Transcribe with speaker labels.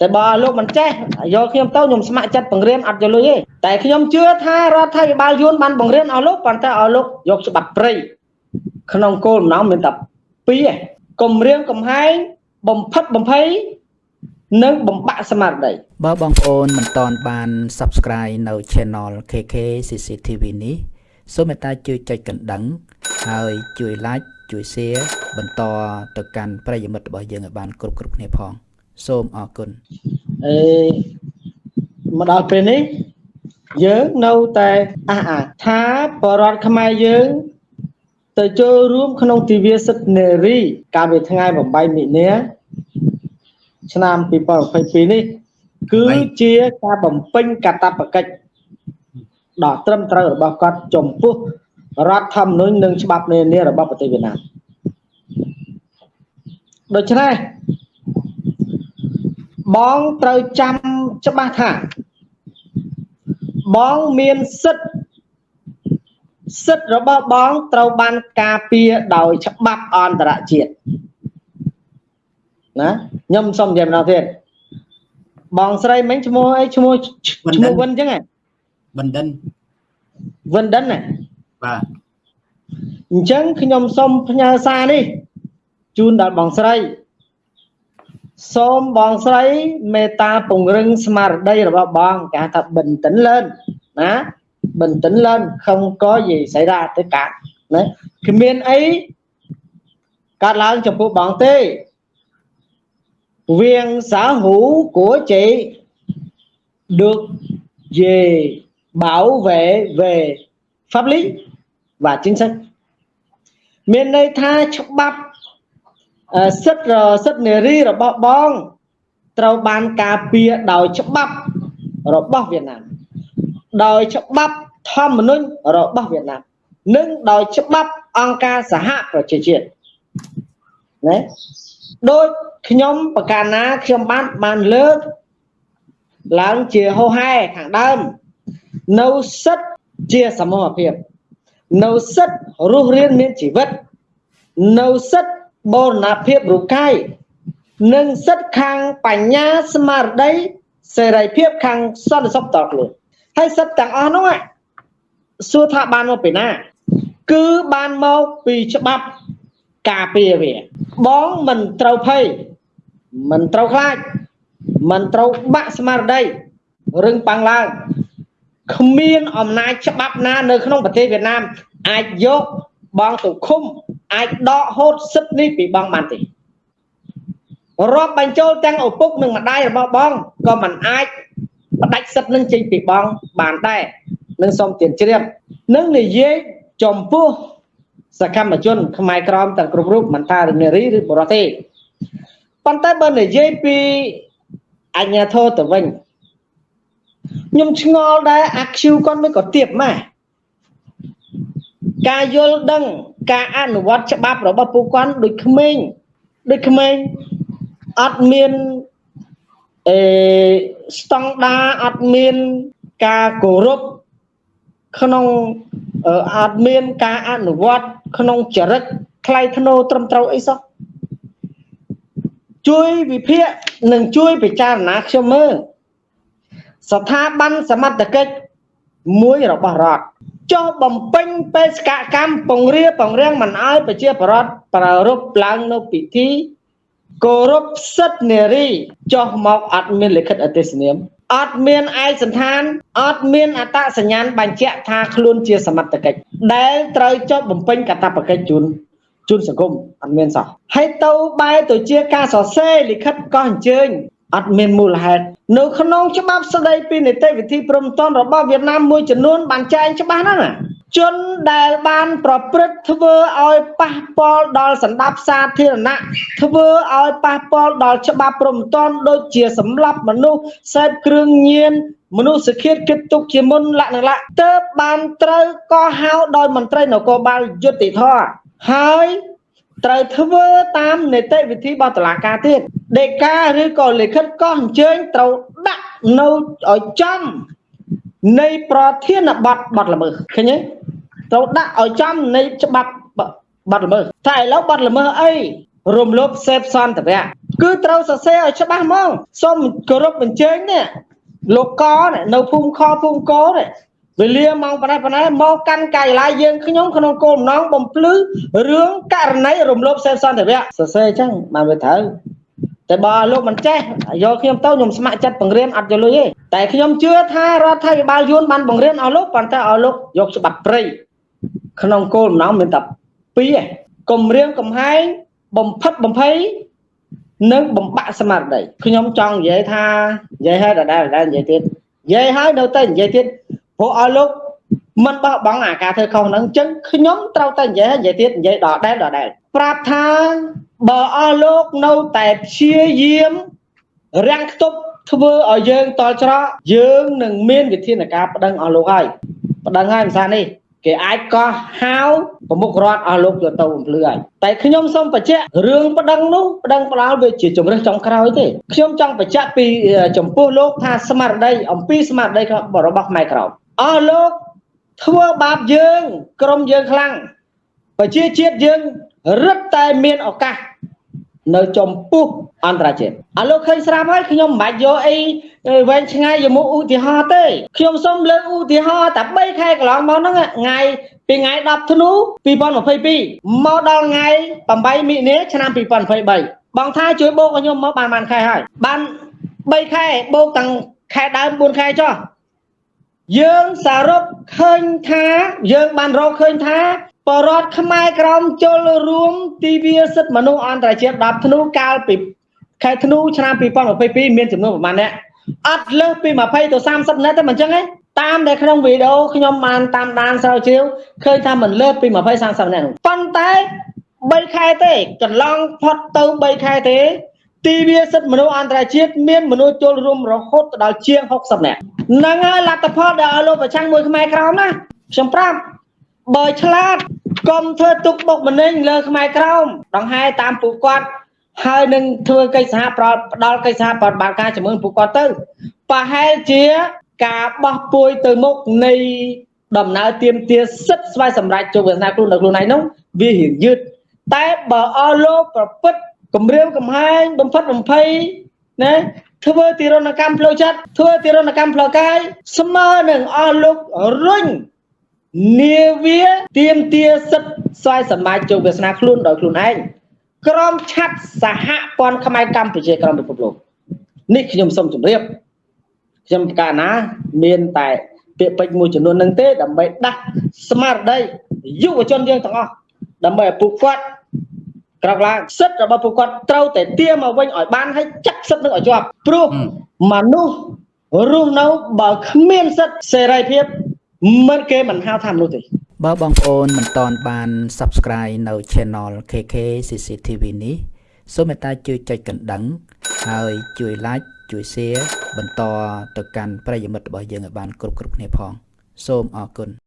Speaker 1: តែបើលោកមិនចេះយកខ្ញុំទៅខ្ញុំស្ម័គ្រចិត្តបង្រៀនអត់យកលុយទេតែខ្ញុំជឿថារដ្ឋាភិបាលយួនបានបង្រៀនឲ្យលោកប៉ុន្តែឲ្យលោកយកច្បាប់ព្រៃក្នុងគោលបំណងមានតែពីរគម្រាមកំហែងបំផិតបំភ័យនិងបំបាក់ស្មារតី
Speaker 2: បើបងប្អូនមិនទាន់បាន Subscribe នៅ Channel KK CCTV នេះសូមមេត្តាជួយចុចកណ្ដឹង ហើយជួយ Like ជួយ Share បន្តទៅកាន់ប្រិយមិត្តរបស់យើងឲ្យបានគ្រប់គ្រប់គ្នាផង សូមអរគុណ
Speaker 1: អេមកដល់ពេលនេះយើងនៅតែអះអាថាបរដ្ឋខ្មែរយើងទៅចូលរួម ក្នុងទិវាសិទ្ធិនារីកាលពីថ្ងៃ8មិនិនាឆ្នាំ2022នេះគឺជាការបំពេញកាតព្វកិច្ចដ៏ត្រឹមត្រូវរបស់គាត់ចំពោះរដ្ឋធម្មនុញ្ញនិងច្បាប់នានារបស់ប្រទេសវៀតណាមដូច្នេះ បងត្រូវចាំច្បាស់ថាបងមានសិទ្ធិសិទ្ធិរបស់បងត្រូវបានការពារដោយច្បាប់អន្តរជាតិណាខ្ញុំសុំនិយាយម្ដងទៀតបងស្រីមិញឈ្មោះអីឈ្មោះឈ្មោះវិនអញ្ចឹងហ៎
Speaker 2: បណ្ឌិន
Speaker 1: វិនដិនណា
Speaker 2: បាទ
Speaker 1: អញ្ចឹងខ្ញុំសូមផ្ញើសារនេះជូនដល់បងស្រី សូមបងស្រីមេត្តាពង្រឹងស្មារតីរបស់បងគេហៅថាបិនតិនលឿនណាបិនតិនលឿនខំក៏យីសៃរ៉ាទៅកាត់ណាគ្មានអីកាត់ឡើងចំពោះបងទេ viên xã hữu của chị được về bảo vệ về pháp lý và chính sách miền đây tha chọc bắp uh, sức rồi sức nề ri rồi bọ bong ត្រូវបានការពារដោយច្បាប់របស់វៀតណាមដោយច្បាប់ធម្មនុញ្ញរបស់វៀតណាមនិងដោយច្បាប់អង្គការសហប្រជាជាតិណាដូចខ្ញុំប្រកាសណាខ្ញុំបានបានលើកឡើងជាហោហែខាងដើមនៅសិទ្ធជាសមូហភាពនៅសិទ្ធរស់រានមានជីវិតនៅសិទ្ធ បូរណភាពរូបកាយនិងសិទ្ធខាងបញ្ញាស្មារតីសេរីភាពខាងសន្តិសុខតខ្លួនហើយសិទ្ធទាំងអស់នោះសួរថាបានមកពីណា គឺបានមកពីច្បាប់ការពារវាបងមិនត្រូវភ័យមិនត្រូវខ្លាចមិនត្រូវបាក់ស្មារតីរឹងប៉ាំងឡើងគ្មានអំណាចច្បាប់ណានៅក្នុងប្រទេសវៀតណាមអាចយកបងទៅឃុំ អាចដកហូតសិទ្ធិនេះពីបងបានទេរាប់បញ្ចូលទាំងឪពុកនិងម្ដាយរបស់បងក៏មិនអាចផ្ដាច់សិទ្ធិនឹងចេញពីបងបានដែរនឹងសូមទានជ្រាបនឹងនិយាយចំពោះសកម្មជនខ្មែរក្រមទាំងគ្រប់រូបមិនថានារីឬបុរសទេប៉ុន្តែបើនិយាយពីអញ្ញាធរទៅវិញខ្ញុំឆ្ងល់ដែរអាខ្ជូគាត់មិនក៏ទៀបម៉ែការយល់ដឹង ការអនុវត្តច្បាប់របស់ពួកគាត់ដូចក្មេងដូចក្មេងអត់មានអេស្តង់ដាអត់មានការគោរពក្នុងអត់មានការអនុវត្តក្នុងចរិតថ្លៃថ្នូរត្រឹមត្រូវអីសោះជួយវិភាគនិងជួយពិចារណាខ្ញុំមើលស្ថាប័នសមត្ថកិច្ចមួយរបស់រដ្ឋ ចុះបំពេញបេសកកម្មពង្រាពង្រាំងមិនអោយប្រជាប្រដ្ឋប្រារព្ធឡើងនៅពិធីគោរពសិទ្ធិនារីចុះមកអត់មានលិខិតអទេសនាមអត់មានឯកសន្តានអត់មានអត្តសញ្ញាណបញ្ជាក់ថាខ្លួនជាសមត្ថកិច្ចដែលត្រូវចុះបំពេញកាតព្វកិច្ចជូនជូនសង្គមអត់មានសោះហើយទៅបែរទៅជាការសរសេរលិខិតក៏អញ្ជើញ អត់មានមូលហេតុនៅក្នុងច្បាប់ស្តីពីនីតិវិធីព្រំតនរបស់វៀតណាមមួយចំនួនបានចែងច្បាស់ណាស់ណាជនដែលបានប្រព្រឹត្តធ្វើឲ្យប៉ះពាល់ដល់សន្តិភាពសាធារណៈធ្វើឲ្យប៉ះពាល់ដល់ច្បាប់ព្រំតនដូចជាសម្លាប់មនុស្សសេពគ្រឿងញៀនមនុស្សឃាតគិតទុកជាមុនលក្ខណៈទើបបានត្រូវក៏ហៅដោយមន្ត្រីនគរបាលយុតិធធហើយ ត្រូវធ្វើតាមនីតិវិធីរបស់តុលាការទៀតដេកាឬក៏លិខិតក៏អញ្ជើញត្រូវដាក់នៅឲ្យចំនៃប្រធានបទបទល្មើសឃើញទេត្រូវដាក់ឲ្យចំនៃច្បាប់បទល្មើសតែឥឡូវបទល្មើសអីរំលោភសេពសន្តិវៈគឺត្រូវសរសេរឲ្យច្បាស់ហ្មងសូមគោរពអញ្ជើញនេះលោកកនេះនៅភូមិខភូមិកនេះ វេលាម៉ោងប៉ុណ្ណេះប៉ុណ្ណេះមកកាន់កាយឡាយយើងខ្ញុំក្នុងគោលបំណងបំភ្លឺរឿងករណីរំលោភសេពសន្តិវៈសរសេរអញ្ចឹងបានវាត្រូវតែបើលោកមិនចេះយកខ្ញុំទៅខ្ញុំស្ម័គ្រចិត្តបង្រៀនអត់យកលុយទេតែខ្ញុំជឿថារដ្ឋាភិបាលយួនបានបង្រៀនឲ្យលោកប៉ុន្តែឲ្យលោកយកច្បាប់ព្រៃក្នុងគោលបំណងមានតែពីរគម្រាមកំហែងបំផិតបំភ័យនិងបំបាក់ស្មារតីខ្ញុំចង់និយាយថានិយាយហើយដដែលដដែលនិយាយទៀតនិយាយហើយនៅតែនិយាយទៀត ព្រោះឲ្យលោកមិនបោះបង់អាការធ្វើខុសហ្នឹងអញ្ចឹងខ្ញុំត្រូវតែនិយាយនិយាយទៀតនិយាយដដែលដដែលប្រាប់ថាបើអស់លោកនៅតែព្យាយាមរាំងខ្ទប់ធ្វើឲ្យយើងតល់ច្រកយើងនឹងមានវិធានការប្តឹងអស់លោកហើយប្តឹងហើយភាសានេះគេអាចកោះហៅប្រមុខរដ្ឋអស់លោកយកទៅបំភ្លឺហើយតែខ្ញុំសូមបញ្ជាក់រឿងប្តឹងនោះប្តឹងផ្ដាល់វាជាជំរឹះចុងក្រោយទេខ្ញុំចង់បញ្ជាក់ពីចំពោះលោកថាស្មារតីអំពីស្មារតីរបស់ខ្មែរក្រោម អស់លោកធ្វើបាបយើងក្រុមយើងខ្លាំងប្រជាជាតិយើងរឹតតែមានឱកាសនៅចំពោះអន្តរជាតិអាលោកឃើញស្រាប់ហើយខ្ញុំមិនបាច់យកអីវែងឆ្ងាយយកមកឧទាហរណ៍ទេខ្ញុំសូមលើកឧទាហរណ៍តែ3ខែកន្លងមកហ្នឹងថ្ងៃពីថ្ងៃ10ធ្នូ2022មកដល់ថ្ងៃ8មិនិនាឆ្នាំ2023បងថាជួយបូកឲ្យខ្ញុំមកបានបានខែហើយបាន3ខែបូកទាំងខែដើម4ខែចុះ យើងសរុបឃើញថា យើងបានរកឃើញថាបរដ្ឋខ្មែរក្រមចូលរួមទីវាសិទ្ធិមនុស្សអន្តរជាតិ10ធ្នូកាលពីខែធ្នូឆ្នាំ2022មានចំនួនប្រមាណអ្នកអត់លើសពី20ទៅ30នាក់ទេមិនអញ្ចឹងទេតាមដែលក្នុងវីដេអូខ្ញុំបានតាមដានស្រាវជ្រាវឃើញថាមិនលើសពី20 30នាក់ប៉ុន្តែ3ខែទេកន្លងផុតទៅ3ខែទេទីវាសិទ្ធិមនុស្សអន្តរជាតិមានមនុស្សចូលរួមរហូតដល់ជាង60នាក់ហ្នឹងហើយលទ្ធផលដែលឲ្យលោកប្រឆាំងមួយខ្មែរក្រមណាខ្ញុំប្រាប់បើឆ្លាតកុំធ្វើទុកបុកម្នេញលើខ្មែរក្រមដង្ហែតាមពួកគាត់ហើយនឹងធ្វើកិច្ចសហប្រផ្ដល់កិច្ចសហប្រតិបត្តិការជាមួយពួកគាត់ទៅប្រហែលជាការបោះពួយទៅមុខនៃដំណើរទៀមទាសិទ្ធស្វ័យសម្រេចជោគវាសនាខ្លួននៅខ្លួនឯងនោះវារៀងយឺតតែបើអស់លោកប្រព្រឹត្តគម្រាមកំហែងបំផិតបំភ័យណា ធ្វើទីរណកម្មផ្លូវចិត្តធ្វើទីរណកម្មផ្លូវកាយស្មើនឹងអស់លោករុញនាវាទៀមទាសិទ្ធស្វ័យសម្រេចជោគវាសនាខ្លួនដោយខ្លួនឯងក្រមឆាត់សហព័ន្ធខ្មែរកម្ពុជាក្រមពិភពលោកនេះខ្ញុំសូមជម្រាបខ្ញុំកាលណាមានតែពាក្យពេចន៍មួយចំនួននឹងទេដើម្បីដាស់ស្មារតីយុវជនយើងទាំងអស់ដើម្បីឲ្យពួកគាត់ ក្រោកឡើងសិទ្ធិរបស់ពួកគាត់ត្រូវតែទាមមកវិញឲ្យបានហើយចាក់សិទ្ធិនឹងឲ្យជាប់ព្រោះមនុស្សរស់នៅបើគ្មានសិទ្ធិសេរីភាពមិនគេមិនហៅថាមនុស្សទេ
Speaker 2: បើបងប្អូនមិនតន់បាន Subscribe នៅ Channel KK CCTV នេះសូមមេត្តាជួយចុចកណ្ដឹង ហើយជួយ Like ជួយ Share បន្តទៅកាន់ប្រិយមិត្តរបស់យើងឲ្យបានគ្រប់គ្រប់គ្នាផង សូមអរគុណ